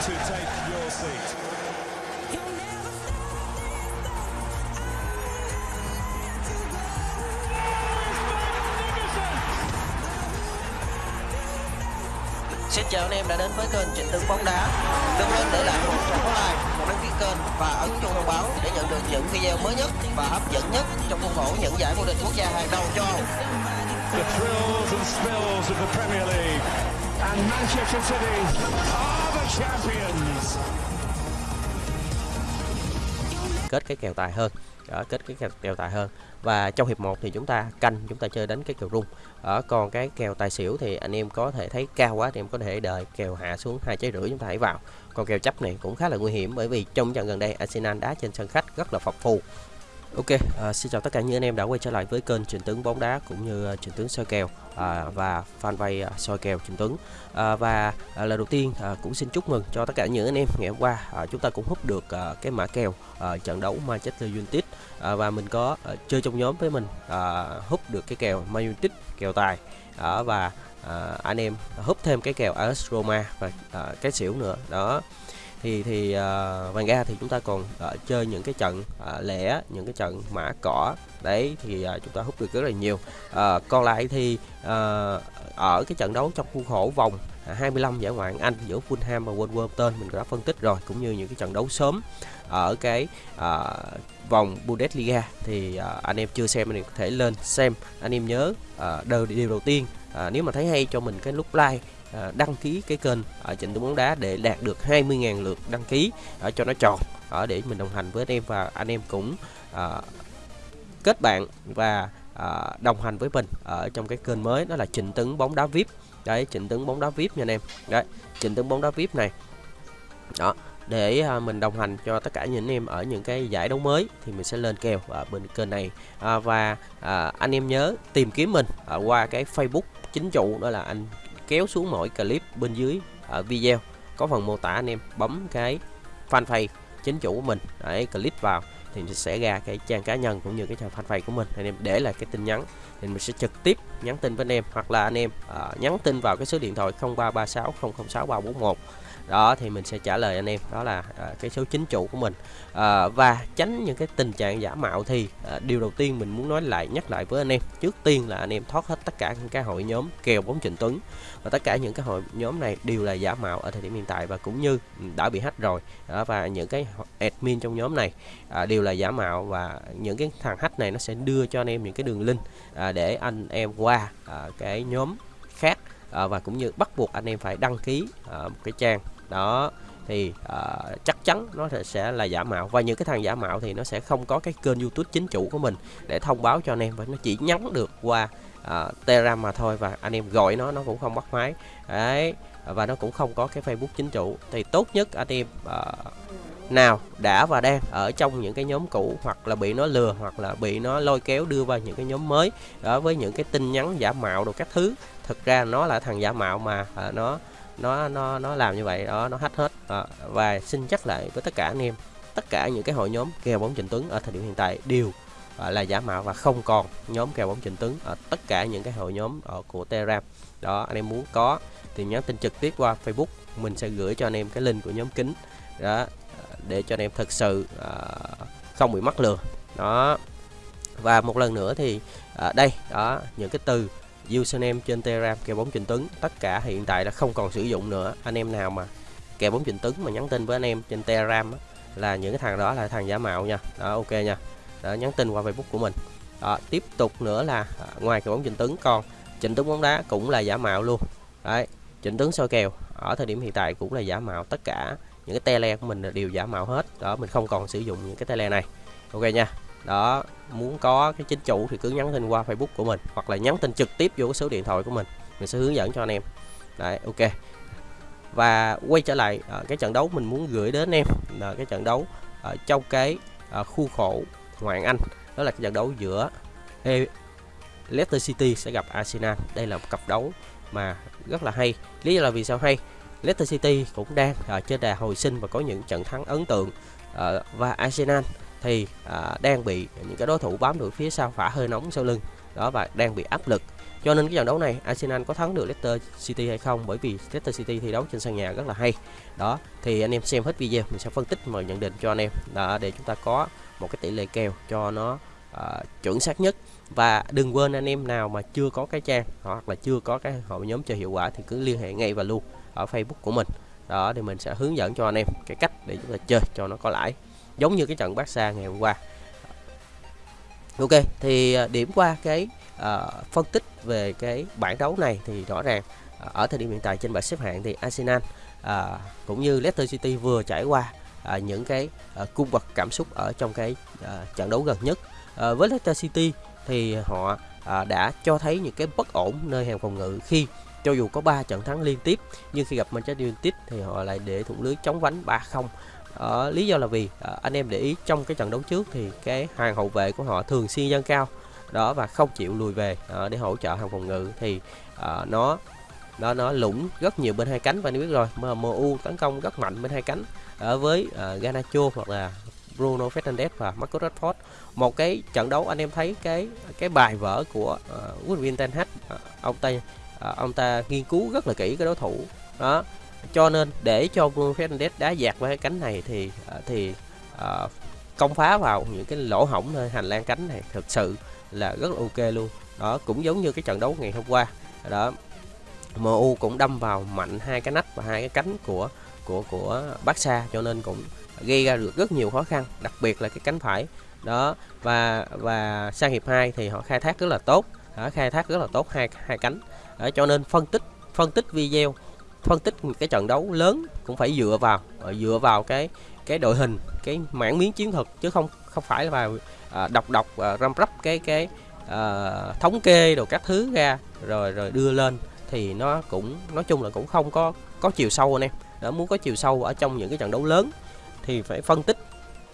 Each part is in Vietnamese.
to take your seat. Xin chào anh em đã đến với kênh Trịnh Tướng bóng đá. Đừng quên để lại một subscribe, một đăng ký kênh và ấn chuông thông báo để nhận được những video mới nhất và hấp dẫn nhất trong khuôn khổ những giải vô địch quốc gia hàng đầu châu Âu. The thrills and spills of the Premier League. And Manchester City are kết cái kèo tài hơn. Đó, kết cái kèo, kèo tài hơn. Và trong hiệp 1 thì chúng ta canh chúng ta chơi đánh cái kèo rung. Ở còn cái kèo tài xỉu thì anh em có thể thấy cao quá thì em có thể đợi kèo hạ xuống hai trái rưỡi chúng ta hãy vào. Còn kèo chấp này cũng khá là nguy hiểm bởi vì trong trận gần đây Arsenal đá trên sân khách rất là phập phù Ok, à, xin chào tất cả những anh em đã quay trở lại với kênh Trịnh Tướng bóng đá cũng như uh, Trịnh Tướng soi kèo à, và fanpage à, soi kèo Trịnh Tướng. À, và à, lần đầu tiên à, cũng xin chúc mừng cho tất cả những anh em ngày hôm qua à, chúng ta cũng hút được à, cái mã kèo à, trận đấu Manchester United. À, và mình có à, chơi trong nhóm với mình à, hút được cái kèo Man United kèo tài. À, và à, anh em hút thêm cái kèo AS Roma và à, cái xỉu nữa. Đó thì thì ờ, uh, vàng ga thì chúng ta còn uh, chơi những cái trận uh, lẻ những cái trận mã cỏ. Đấy thì uh, chúng ta hút được rất là nhiều. Uh, còn lại thì uh, ở cái trận đấu trong khuôn khổ vòng à, 25 giải ngoại Anh giữa Fulham và Wolverhampton mình đã phân tích rồi cũng như những cái trận đấu sớm ở cái uh, vòng Bundesliga. Thì uh, anh em chưa xem thì có thể lên xem. Anh em nhớ uh, điều, điều đầu tiên uh, nếu mà thấy hay cho mình cái lúc like à, đăng ký cái kênh ở trận đấu bóng đá để đạt được 20.000 lượt đăng ký ở cho nó tròn ở để mình đồng hành với anh em và anh em cũng à, kết bạn và à, đồng hành với mình ở trong cái kênh mới đó là Trịnh Tấn bóng đá VIP đấy Trịnh Tấn bóng đá VIP nha anh em. Đấy Trịnh Tấn bóng đá VIP này. Đó để à, mình đồng hành cho tất cả những anh em ở những cái giải đấu mới thì mình sẽ lên kèo ở bên kênh này. À, và à, anh em nhớ tìm kiếm mình ở qua cái Facebook chính chủ đó là anh kéo xuống mỗi clip bên dưới ở video. Có phần mô tả anh em bấm cái fanpage chính chủ của mình để click vào thì sẽ ra cái trang cá nhân cũng như cái trang fanpage của mình. Anh em để lại cái tin nhắn thì mình sẽ trực tiếp nhắn tin với anh em hoặc là anh em uh, nhắn tin vào cái số điện thoại 0336 006 341 đó thì mình sẽ trả lời anh em. Đó là à, cái số chính chủ của mình. À, và tránh những cái tình trạng giả mạo thì à, điều đầu tiên mình muốn nói lại nhắc lại với anh em. Trước tiên là anh em thoát hết tất cả những cái hội nhóm kèo bóng Trịnh Tuấn. Và tất cả những cái hội nhóm này đều là giả mạo ở thời điểm hiện tại và cũng như ừ, đã bị hack rồi. À, và những cái admin trong nhóm này à, đều là giả mạo và những cái thằng hack này nó sẽ đưa cho anh em những cái đường link à, để anh em qua à, cái nhóm khác à, và cũng như bắt buộc anh em phải đăng ký à, một cái trang đó thì uh, chắc chắn nó sẽ là giả mạo. Và những cái thằng giả mạo thì nó sẽ không có cái kênh youtube chính chủ của mình để thông báo cho anh em. Và nó chỉ nhắn được qua uh, telegram mà thôi và anh em gọi nó nó cũng không bắt máy. Đấy và nó cũng không có cái facebook chính chủ. Thì tốt nhất anh em uh, nào đã và đang ở trong những cái nhóm cũ hoặc là bị nó lừa hoặc là bị nó lôi kéo đưa vào những cái nhóm mới đó với những cái tin nhắn giả mạo đồ các thứ. Thực ra nó là thằng giả mạo mà à, nó nó nó nó làm như vậy đó nó hết hết. À, và xin nhắc lại với tất cả anh em tất cả những cái hội nhóm kèo bóng Trịnh Tuấn ở thời điểm hiện tại đều à, là giả mạo và không còn nhóm kèo bóng Trịnh Tuấn ở tất cả những cái hội nhóm ở của Telegram. Đó anh em muốn có thì nhắn tin trực tiếp qua Facebook mình sẽ gửi cho anh em cái link của nhóm kính đó để cho anh em thực sự à, không bị mắc lừa. Đó. Và một lần nữa thì à, đây đó những cái từ username trên Telegram kèo bóng Trịnh Tuấn tất cả hiện tại là không còn sử dụng nữa. Anh em nào mà kèo bóng Trịnh Tuấn mà nhắn tin với anh em trên Telegram á, là những cái thằng đó là thằng giả mạo nha. Đó ok nha. Đó, nhắn tin qua Facebook của mình. Đó, tiếp tục nữa là à, ngoài kèo bóng Trịnh Tuấn còn Trịnh Tuấn bóng đá cũng là giả mạo luôn. Đấy Trịnh Tuấn soi kèo. Ở thời điểm hiện tại cũng là giả mạo. Tất cả những cái tele của mình đều giả mạo hết. Đó mình không còn sử dụng những cái tele này. Ok nha đó muốn có cái chính chủ thì cứ nhắn tin qua Facebook của mình hoặc là nhắn tin trực tiếp vô cái số điện thoại của mình. Mình sẽ hướng dẫn cho anh em. Đấy ok. Và quay trở lại à, cái trận đấu mình muốn gửi đến em là cái trận đấu ở trong cái à, khu khổ ngoại Anh. Đó là cái trận đấu giữa Leicester City sẽ gặp Arsenal. Đây là một cặp đấu mà rất là hay. Lý do là vì sao hay? Leicester City cũng đang ở trên đà hồi sinh và có những trận thắng ấn tượng à, và Arsenal thì à, đang bị những cái đối thủ bám đuổi phía sau phả hơi nóng sau lưng. Đó và đang bị áp lực. Cho nên cái trận đấu này Arsenal có thắng được Leicester City hay không? Bởi vì Leicester City thi đấu trên sân nhà rất là hay. Đó thì anh em xem hết video mình sẽ phân tích và nhận định cho anh em. Đó, để chúng ta có một cái tỷ lệ kèo cho nó uh, chuẩn xác nhất. Và đừng quên anh em nào mà chưa có cái trang hoặc là chưa có cái hội nhóm chơi hiệu quả thì cứ liên hệ ngay và luôn ở Facebook của mình. Đó thì mình sẽ hướng dẫn cho anh em cái cách để chúng ta chơi cho nó có lãi giống như cái trận Barca ngày hôm qua. Ok thì à, điểm qua cái uh, phân tích về cái bảng đấu này thì rõ ràng uh, ở thời điểm hiện tại trên bảng xếp hạng thì Arsenal uh, cũng như Leicester City vừa trải qua uh, những cái uh, cung bậc cảm xúc ở trong cái uh, trận đấu gần nhất. Uh, với Leicester City thì họ uh, đã cho thấy những cái bất ổn nơi hàng phòng ngự khi cho dù có 3 trận thắng liên tiếp nhưng khi gặp Manchester United thì họ lại để thủng lưới chống vánh 3-0 Ờ, lý do là vì à, anh em để ý trong cái trận đấu trước thì cái hàng hậu vệ của họ thường xuyên dâng cao đó và không chịu lùi về à, để hỗ trợ hàng phòng ngự thì à, nó nó nó lũng rất nhiều bên hai cánh và anh biết rồi MU tấn công rất mạnh bên hai cánh ở với uh, Ganacho hoặc là Bruno Fernandes và Marcus Rashford. Một cái trận đấu anh em thấy cái cái bài vở của uh, Woodwin Ten Hag uh, ông ta uh, ông ta nghiên cứu rất là kỹ cái đối thủ đó cho nên để cho Bruno Fernandes đá dạt với cái cánh này thì ờ, thì uh, công phá vào những cái lỗ hổng nơi hành lang cánh này thực sự là rất là ok luôn. Đó cũng giống như cái trận đấu ngày hôm qua. Đó MU cũng đâm vào mạnh hai cái nách và hai cái cánh của của của Barca cho nên cũng gây ra được rất nhiều khó khăn đặc biệt là cái cánh phải. Đó và và sang hiệp 2 thì họ khai thác rất là tốt. Đó, khai thác rất là tốt hai hai cánh. Đó, cho nên phân tích phân tích video phân tích cái trận đấu lớn cũng phải dựa vào ờ, dựa vào cái cái đội hình cái mảng miếng chiến thuật chứ không không phải là vào à, đọc đọc à, răm rắp cái cái à, thống kê đồ các thứ ra rồi rồi đưa lên thì nó cũng nói chung là cũng không có có chiều sâu anh em. Đã muốn có chiều sâu ở trong những cái trận đấu lớn thì phải phân tích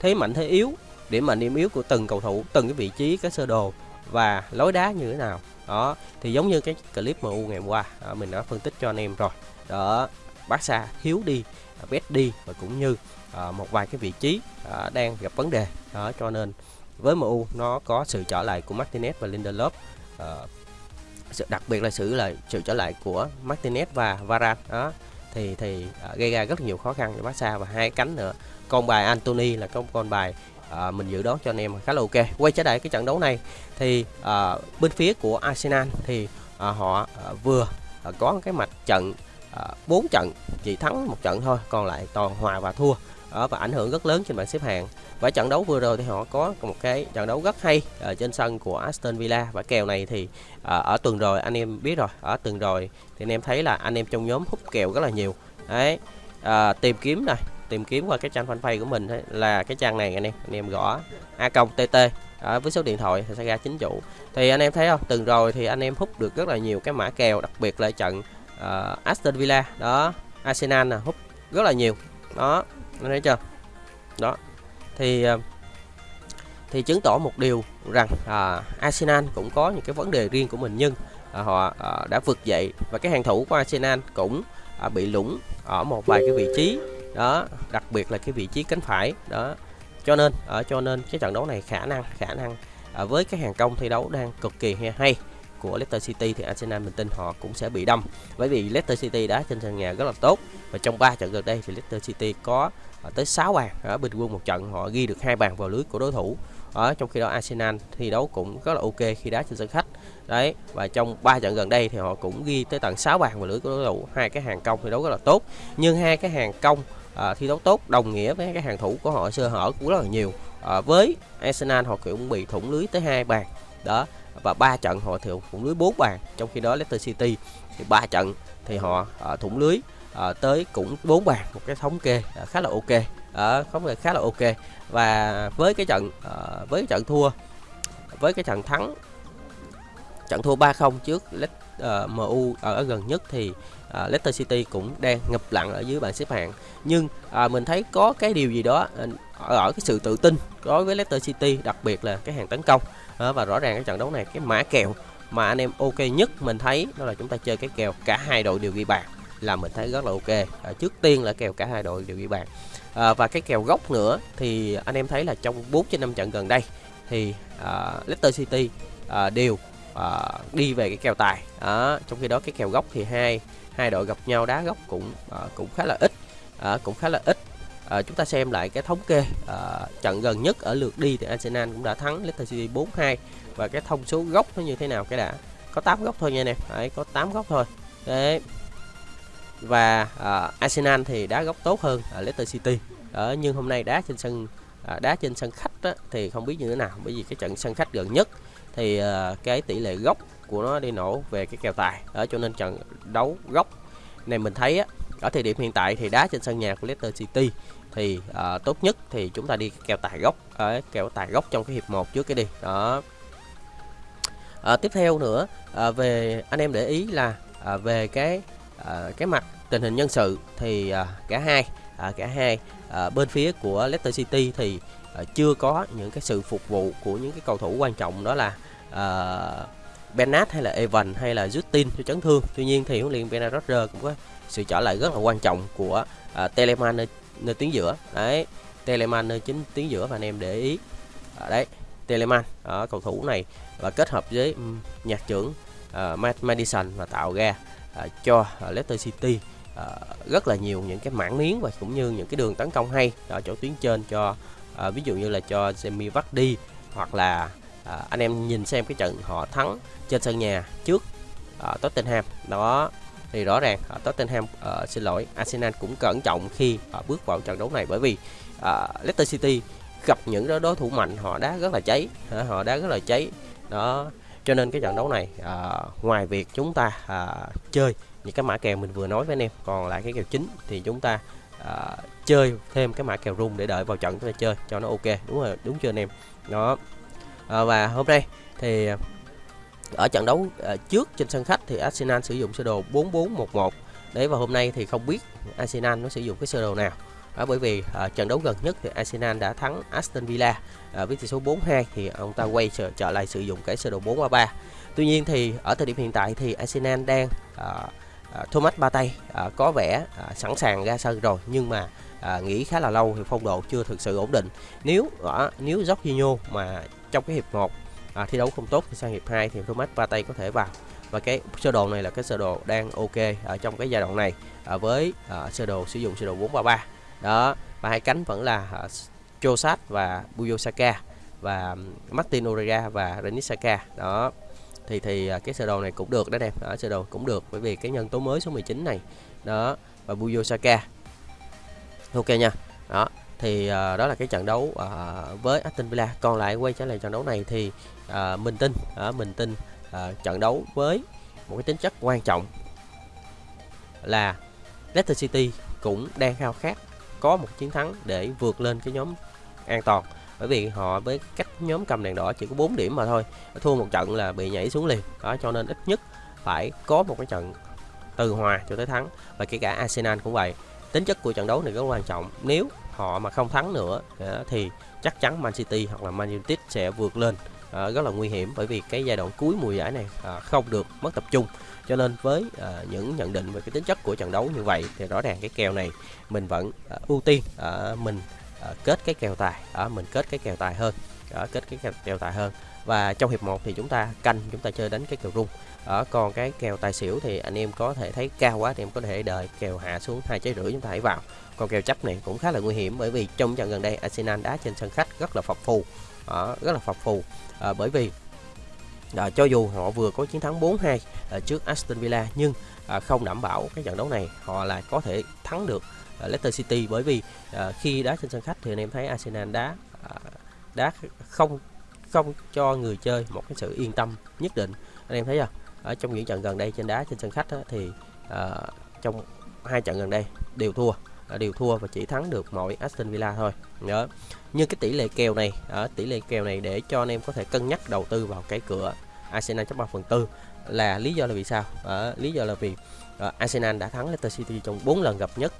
thế mạnh thế yếu điểm mạnh điểm yếu của từng cầu thủ từng cái vị trí cái sơ đồ và lối đá như thế nào. Đó thì giống như cái clip MU ngày hôm qua đó, mình đã phân tích cho anh em rồi đó Barca thiếu đi bét đi và cũng như à, một vài cái vị trí à, đang gặp vấn đề. Đó cho nên với MU nó có sự trở lại của Martinez và Lindelof uh, đặc biệt là sự là sự trở lại của Martinez và Varane. Đó thì thì à, gây ra rất nhiều khó khăn cho Barca và hai cánh nữa. Con bài Anthony là con con bài à, mình dự đoán cho anh em khá là ok. Quay trở lại cái trận đấu này thì à, bên phía của Arsenal thì à, họ à, vừa uh, có cái mặt trận À, bốn trận chỉ thắng một trận thôi còn lại toàn hòa và thua. Đó, và ảnh hưởng rất lớn trên bảng xếp hạng. Và trận đấu vừa rồi thì họ có một cái trận đấu rất hay ở trên sân của Aston Villa. Và kèo này thì à, ở tuần rồi anh em biết rồi ở tuần rồi thì anh em thấy là anh em trong nhóm hút kèo rất là nhiều. Đấy à, tìm kiếm này tìm kiếm qua cái trang fanpage của mình ấy, là cái trang này anh em anh em gõ a công tt à, với số điện thoại thì sẽ ra chính chủ. Thì anh em thấy không từng rồi thì anh em hút được rất là nhiều cái mã kèo đặc biệt là trận uh, Aston Villa đó. Arsenal là hút rất là nhiều. Đó anh thấy chưa? Đó. Thì uh, thì chứng tỏ một điều rằng à, Arsenal cũng có những cái vấn đề riêng của mình nhưng à, họ à, đã vượt dậy và cái hàng thủ của Arsenal cũng à, bị lũng ở một vài cái vị trí. Đó đặc biệt là cái vị trí cánh phải. Đó. Cho nên ở cho nên cái trận đấu này khả năng khả năng à, với cái hàng công thi đấu đang cực kỳ hay của Leicester City thì Arsenal mình tin họ cũng sẽ bị đâm. Bởi vì Leicester City đá trên sân nhà rất là tốt. Và trong 3 trận gần đây thì Leicester City có ờ, tới 6 bàn ở bình quân một trận. Họ ghi được hai bàn vào lưới của đối thủ. Ở trong khi đó Arsenal thi đấu cũng rất là ok khi đá trên sân khách. Đấy và trong 3 trận gần đây thì họ cũng ghi tới tận 6 bàn vào lưới của đối thủ. Hai cái hàng công thi đấu rất là tốt. Nhưng hai cái hàng công à, thi đấu tốt đồng nghĩa với cái hàng thủ của họ sơ hở cũng rất là nhiều. À, với Arsenal họ cũng bị thủng lưới tới hai bàn. Đó và ba trận họ thì thủng lưới 4 bàn trong khi đó Leicester City thì ba trận thì họ à, thủng lưới à, tới cũng 4 bàn một cái thống kê à, khá là ok. Ở à, không khá là ok. Và với cái trận à, với cái trận thua với cái trận thắng trận thua 3-0 trước uh, MU ở gần nhất thì uh, Leicester City cũng đang ngập lặng ở dưới bảng xếp hạng. Nhưng uh, mình thấy có cái điều gì đó uh, ở cái sự tự tin đối với Leicester City đặc biệt là cái hàng tấn công. Và rõ ràng cái trận đấu này cái mã kèo mà anh em ok nhất mình thấy đó là chúng ta chơi cái kèo cả hai đội đều ghi bàn là mình thấy rất là ok. À, trước tiên là kèo cả hai đội đều ghi bàn. À, và cái kèo gốc nữa thì anh em thấy là trong 4 trên 5 trận gần đây thì à, Leicester City à, đều à, đi về cái kèo tài. Trong khi đó cái kèo gốc thì hai hai đội gặp nhau đá gốc cũng à, cũng khá là ít. Cũng khá là ít. À, chúng ta xem lại cái thống kê à, trận gần nhất ở lượt đi thì Arsenal cũng đã thắng Leicester City 4-2 và cái thông số góc nó như thế nào cái đã? Có 8 góc thôi nha anh em. Đấy có 8 góc thôi. Đấy. Và à, Arsenal thì đá góc tốt hơn ở Leicester City. Ở nhưng hôm nay đá trên sân à, đá trên sân khách á, thì không biết như thế nào. Bởi vì cái trận sân khách gần nhất thì à, cái tỷ lệ góc của nó đi nổ về cái kèo tài. Ở cho nên trận đấu góc này mình thấy á, ở thời điểm hiện tại thì đá trên sân nhà của Leicester City thì uh, tốt nhất thì chúng ta đi kèo tài gốc ở uh, kèo tài gốc trong cái hiệp 1 trước cái đi. Đó. Uh, tiếp theo nữa uh, về anh em để ý là uh, về cái uh, cái mặt tình hình nhân sự thì uh, cả hai uh, cả hai uh, bên phía của Leicester City thì uh, chưa có những cái sự phục vụ của những cái cầu thủ quan trọng đó là uh, Bernat hay là Evan hay là Justin cho chấn thương. Tuy nhiên thì huấn luyện Bernard Rodgers cũng có sự trở lại rất là quan trọng của à, Telemann nơi, nơi tuyến giữa. Đấy Telemann nơi chính tuyến giữa và anh em để ý. Ở đấy Telemann ở cầu thủ này và kết hợp với um, nhạc trưởng uh, Madison và tạo ra uh, cho uh, Leicester City uh, rất là nhiều những cái mảng miếng và cũng như những cái đường tấn công hay ở chỗ tuyến trên cho uh, ví dụ như là cho Jamie Vardy hoặc là uh, anh em nhìn xem cái trận họ thắng trên sân nhà trước uh, Tottenham. Đó thì rõ ràng uh, Tottenham uh, xin lỗi Arsenal cũng cẩn trọng khi uh, bước vào trận đấu này bởi vì uh, Leicester City gặp những đối thủ mạnh họ đá rất là cháy uh, họ đá rất là cháy. Đó cho nên cái trận đấu này uh, ngoài việc chúng ta uh, chơi những cái mã kèo mình vừa nói với anh em còn lại cái kèo chính thì chúng ta uh, chơi thêm cái mã kèo rung để đợi vào trận chúng ta chơi cho nó ok. Đúng rồi đúng chưa anh em? Đó. Uh, và hôm nay thì ở trận đấu ờ, trước trên sân khách thì Arsenal sử dụng sơ đồ 4411 đấy và hôm nay thì không biết Arsenal nó sử dụng cái sơ đồ nào. À, bởi vì uh, trận đấu gần nhất thì Arsenal đã thắng Aston Villa. Uh, với tỷ số 4-2 thì ông ta quay trở, trở lại sử dụng cái sơ đồ 4-3-3 tuy nhiên thì ở thời điểm hiện tại thì Arsenal đang uh, uh, Thomas Partey uh, có vẻ uh, sẵn sàng ra sân rồi. Nhưng mà uh, nghỉ khá là lâu thì phong độ chưa thực sự ổn định. Nếu uh, nếu Jorginho mà trong cái hiệp 1 à, thi đấu không tốt thì sang hiệp 2 thì Thomas Partey có thể vào. Và cái sơ đồ này là cái sơ đồ đang ok ở trong cái giai đoạn này à, với à, sơ đồ sử dụng sơ đồ 433 đó và hai cánh vẫn là à, Chosat và Buyosaka và Martin Orega và Renis Saka. Đó thì thì à, cái sơ đồ này cũng được đó em ở sơ đồ cũng được bởi vì cái nhân tố mới số 19 này. Đó và Buyosaka ok nha. Đó thì uh, đó là cái trận đấu uh, với Aston Villa. Còn lại quay trở lại trận đấu này thì ờ, uh, mình tin uh, mình tin uh, trận đấu với một cái tính chất quan trọng là Leicester City cũng đang khao khát có một chiến thắng để vượt lên cái nhóm an toàn. Bởi vì họ với cách nhóm cầm đèn đỏ chỉ có 4 điểm mà thôi thua một trận là bị nhảy xuống liền. Đó cho nên ít nhất phải có một cái trận từ hòa cho tới thắng. Và kể cả Arsenal cũng vậy. Tính chất của trận đấu này rất quan trọng. Nếu họ mà không thắng nữa à, thì chắc chắn Man City hoặc là Man United sẽ vượt lên à, rất là nguy hiểm bởi vì cái giai đoạn cuối mùa giải này à, không được mất tập trung. Cho nên với à, những nhận định về cái tính chất của trận đấu như vậy thì rõ ràng cái kèo này mình vẫn à, ưu tiên à, mình à, kết cái kèo tài à, mình kết cái kèo tài hơn à, kết cái kèo, kèo tài hơn và trong hiệp 1 thì chúng ta canh chúng ta chơi đánh cái kèo rung. Ở còn cái kèo tài xỉu thì anh em có thể thấy cao quá thì em có thể đợi kèo hạ xuống hai trái rưỡi chúng ta hãy vào. Còn kèo chấp này cũng khá là nguy hiểm bởi vì trong trận gần đây Arsenal đá trên sân khách rất là phập phù. À, rất là phập phù. À, bởi vì à, cho dù họ vừa có chiến thắng 4-2 à, ờ, trước Aston Villa nhưng à, không đảm bảo cái trận đấu này họ là có thể thắng được à, Leicester City. Bởi vì à, khi đá trên sân khách thì anh em thấy Arsenal đá à, đá không không cho người chơi một cái sự yên tâm nhất định. Anh em thấy không? Ở trong những trận gần đây trên đá trên sân khách á, thì à, trong hai trận gần đây đều thua. Ờ, đều thua và chỉ thắng được mỗi Aston Villa thôi. Nhớ. Nhưng cái tỷ lệ kèo này ở tỷ lệ kèo này để cho anh em có thể cân nhắc đầu tư vào cái cửa Arsenal chấp 3 phần tư là lý do là vì sao? Ở lý do là vì uh, Arsenal đã thắng Leicester City trong 4 lần gặp nhất.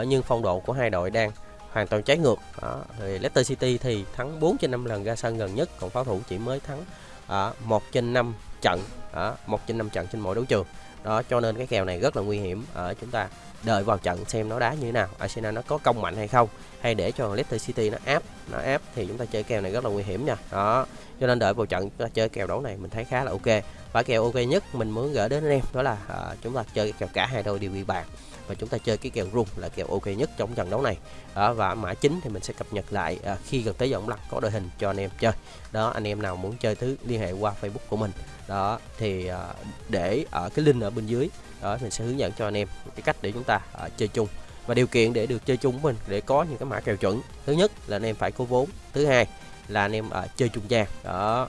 Uh, nhưng phong độ của hai đội đang hoàn toàn trái ngược. Đó. Thì Leicester City thì thắng 4 trên 5 lần ra sân gần nhất còn pháo thủ chỉ mới thắng à, uh, 1 trên 5 trận uh, 1 trên 5 trận trên mỗi đấu trường. Đó cho nên cái kèo này rất là nguy hiểm ở chúng ta. Đợi vào trận xem nó đá như thế nào Arsenal nó có công mạnh hay không hay để cho Leicester City nó áp nó áp thì chúng ta chơi kèo này rất là nguy hiểm nha. Đó cho nên đợi vào trận chúng ta chơi kèo đấu này mình thấy khá là ok và kèo ok nhất mình muốn gửi đến anh em đó là à, chúng ta chơi kèo cả hai đôi đều bị bàn và chúng ta chơi cái kèo rung là kèo ok nhất trong trận đấu này. À, và mã chính thì mình sẽ cập nhật lại à, khi gần tới giọng lắc có đội hình cho anh em chơi. Đó anh em nào muốn chơi thứ liên hệ qua Facebook của mình. Đó thì à, để ở cái link ở bên dưới đó mình sẽ hướng dẫn cho anh em cái cách để chúng ta à, chơi chung. Và điều kiện để được chơi chung mình để có những cái mã kèo chuẩn. Thứ nhất là anh em phải có vốn. Thứ hai là anh em à, chơi trung gian. Đó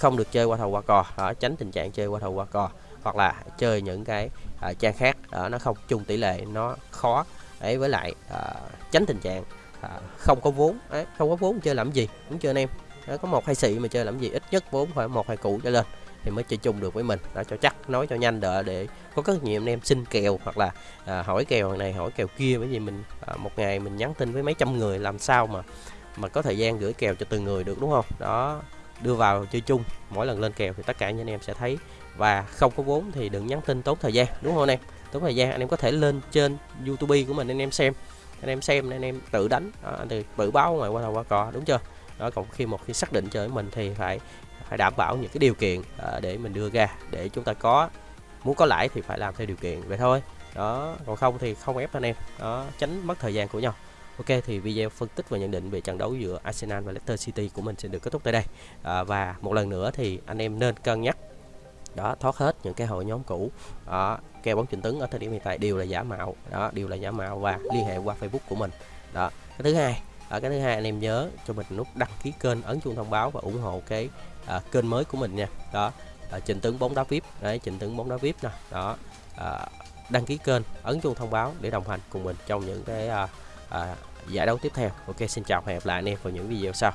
không được chơi qua thầu qua cò đó, tránh tình trạng chơi qua thầu qua cò hoặc là chơi những cái uh, trang khác đó, nó không chung tỷ lệ nó khó. Ấy với lại uh, tránh tình trạng uh, không có vốn ấy, không có vốn chơi làm gì đúng chưa anh em. Đó, có một hai xị mà chơi làm gì ít nhất vốn phải một hai cụ trở lên thì mới chơi chung được với mình. Đó cho chắc nói cho nhanh đỡ để có rất nhiều anh em xin kèo hoặc là à, hỏi kèo này hỏi kèo kia bởi vì mình à, một ngày mình nhắn tin với mấy trăm người làm sao mà mà có thời gian gửi kèo cho từng người được đúng không? Đó đưa vào chơi chung. Mỗi lần lên kèo thì tất cả anh em sẽ thấy. Và không có vốn thì đừng nhắn tin tốn thời gian đúng không anh em? Tốn thời gian anh em có thể lên trên youtube của mình anh em xem. Anh em xem anh em tự đánh. Đó, thì tự báo ngoài qua đầu qua cò đúng chưa? Đó còn khi một khi xác định chơi với mình thì phải phải đảm bảo những cái điều kiện à, để mình đưa ra để chúng ta có muốn có lãi thì phải làm theo điều kiện vậy thôi. Đó còn không thì không ép anh em. Đó tránh mất thời gian của nhau. Ok thì video phân tích và nhận định về trận đấu giữa Arsenal và Leicester City của mình sẽ được kết thúc tại đây. À, và một lần nữa thì anh em nên cân nhắc. Đó thoát hết những cái hội nhóm cũ. Đó, kèo bóng chỉnh tướng ở thời điểm hiện tại đều là giả mạo. Đó đều là giả mạo và liên hệ qua Facebook của mình. Đó cái thứ hai ở cái thứ hai anh em nhớ cho mình nút đăng ký kênh ấn chuông thông báo và ủng hộ cái à, kênh mới của mình nha. Đó à, trình tướng bóng đá vip. Đấy trình tướng bóng đá vip nè. Đó à, đăng ký kênh ấn chuông thông báo để đồng hành cùng mình trong những cái à, à, giải đấu tiếp theo. Ok, xin chào và hẹn gặp lại anh em vào những video sau.